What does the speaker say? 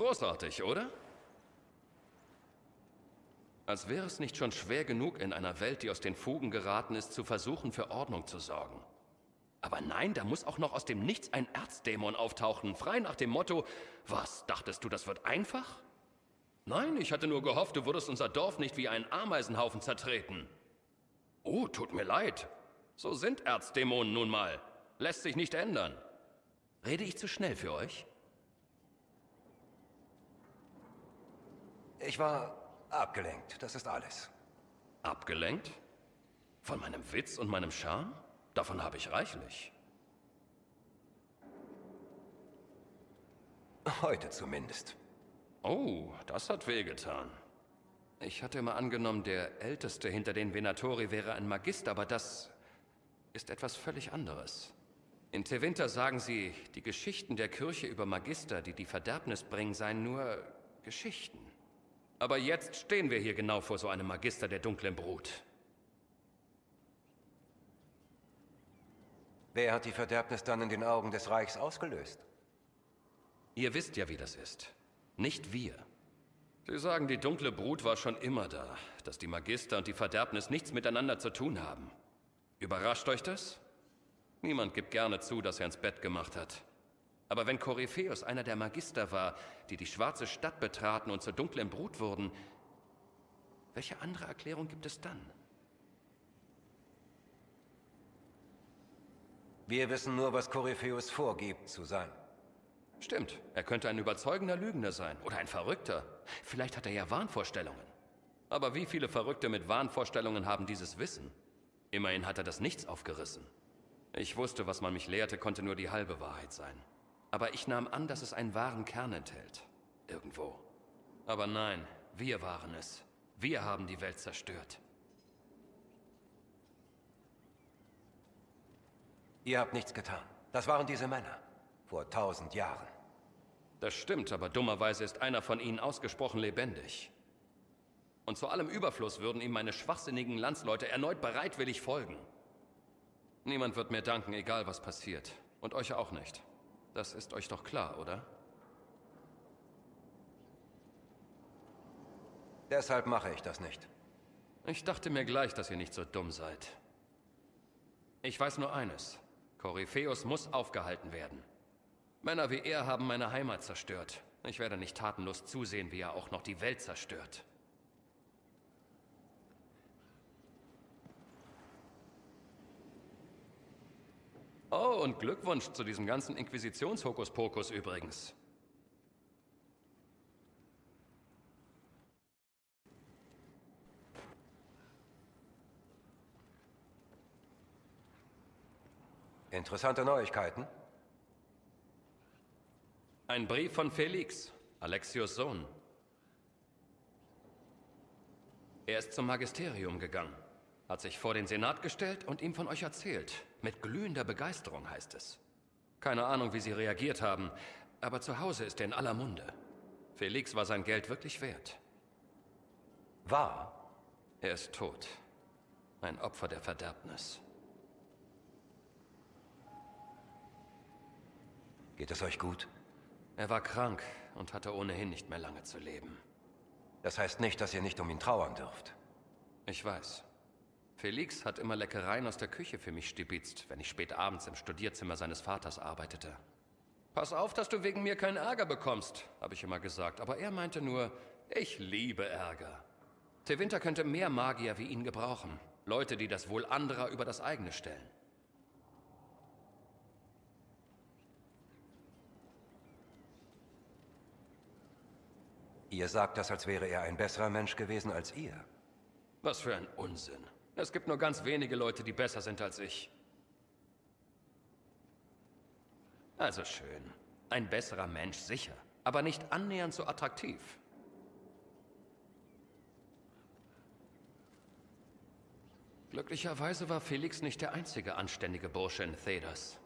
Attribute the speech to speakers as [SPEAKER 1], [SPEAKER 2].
[SPEAKER 1] Großartig, oder? Als wäre es nicht schon schwer genug, in einer Welt, die aus den Fugen geraten ist, zu versuchen, für Ordnung zu sorgen. Aber nein, da muss auch noch aus dem Nichts ein Erzdämon auftauchen, frei nach dem Motto, was, dachtest du, das wird einfach? Nein, ich hatte nur gehofft, du würdest unser Dorf nicht wie einen Ameisenhaufen zertreten. Oh, tut mir leid. So sind Erzdämonen nun mal. Lässt sich nicht ändern. Rede ich zu schnell für euch?
[SPEAKER 2] Ich war abgelenkt, das ist alles.
[SPEAKER 1] Abgelenkt? Von meinem Witz und meinem Charme? Davon habe ich reichlich.
[SPEAKER 2] Heute zumindest.
[SPEAKER 1] Oh, das hat wehgetan. Ich hatte immer angenommen, der Älteste hinter den Venatori wäre ein Magister, aber das ist etwas völlig anderes. In Tevinter sagen sie, die Geschichten der Kirche über Magister, die die Verderbnis bringen, seien nur Geschichten. Aber jetzt stehen wir hier genau vor so einem Magister der dunklen Brut.
[SPEAKER 2] Wer hat die Verderbnis dann in den Augen des Reichs ausgelöst?
[SPEAKER 1] Ihr wisst ja, wie das ist. Nicht wir. Sie sagen, die dunkle Brut war schon immer da, dass die Magister und die Verderbnis nichts miteinander zu tun haben. Überrascht euch das? Niemand gibt gerne zu, dass er ins Bett gemacht hat. Aber wenn Korypheus einer der Magister war, die die schwarze Stadt betraten und zur dunklen Brut wurden, welche andere Erklärung gibt es dann?
[SPEAKER 2] Wir wissen nur, was Korypheus vorgibt zu sein.
[SPEAKER 1] Stimmt, er könnte ein überzeugender Lügner sein oder ein Verrückter. Vielleicht hat er ja Wahnvorstellungen. Aber wie viele Verrückte mit Wahnvorstellungen haben dieses Wissen? Immerhin hat er das Nichts aufgerissen. Ich wusste, was man mich lehrte, konnte nur die halbe Wahrheit sein. Aber ich nahm an, dass es einen wahren Kern enthält. Irgendwo. Aber nein, wir waren es. Wir haben die Welt zerstört.
[SPEAKER 2] Ihr habt nichts getan. Das waren diese Männer. Vor tausend Jahren.
[SPEAKER 1] Das stimmt, aber dummerweise ist einer von ihnen ausgesprochen lebendig. Und zu allem Überfluss würden ihm meine schwachsinnigen Landsleute erneut bereitwillig folgen. Niemand wird mir danken, egal was passiert. Und euch auch nicht. Das ist euch doch klar, oder?
[SPEAKER 2] Deshalb mache ich das nicht.
[SPEAKER 1] Ich dachte mir gleich, dass ihr nicht so dumm seid. Ich weiß nur eines. Korypheus muss aufgehalten werden. Männer wie er haben meine Heimat zerstört. Ich werde nicht tatenlos zusehen, wie er auch noch die Welt zerstört. Oh, und Glückwunsch zu diesem ganzen Inquisitionshokuspokus übrigens.
[SPEAKER 2] Interessante Neuigkeiten.
[SPEAKER 1] Ein Brief von Felix, Alexios Sohn. Er ist zum Magisterium gegangen, hat sich vor den Senat gestellt und ihm von euch erzählt. Mit glühender Begeisterung heißt es. Keine Ahnung, wie sie reagiert haben, aber zu Hause ist er in aller Munde. Felix war sein Geld wirklich wert.
[SPEAKER 2] War?
[SPEAKER 1] Er ist tot. Ein Opfer der Verderbnis.
[SPEAKER 2] Geht es euch gut?
[SPEAKER 1] Er war krank und hatte ohnehin nicht mehr lange zu leben.
[SPEAKER 2] Das heißt nicht, dass ihr nicht um ihn trauern dürft.
[SPEAKER 1] Ich weiß. Felix hat immer Leckereien aus der Küche für mich stibitzt, wenn ich spät abends im Studierzimmer seines Vaters arbeitete. Pass auf, dass du wegen mir keinen Ärger bekommst, habe ich immer gesagt. Aber er meinte nur, ich liebe Ärger. Tewinter könnte mehr Magier wie ihn gebrauchen. Leute, die das Wohl anderer über das eigene stellen.
[SPEAKER 2] Ihr sagt das, als wäre er ein besserer Mensch gewesen als ihr.
[SPEAKER 1] Was für ein Unsinn. Es gibt nur ganz wenige Leute, die besser sind als ich. Also schön. Ein besserer Mensch, sicher. Aber nicht annähernd so attraktiv. Glücklicherweise war Felix nicht der einzige anständige Bursche in Thedas.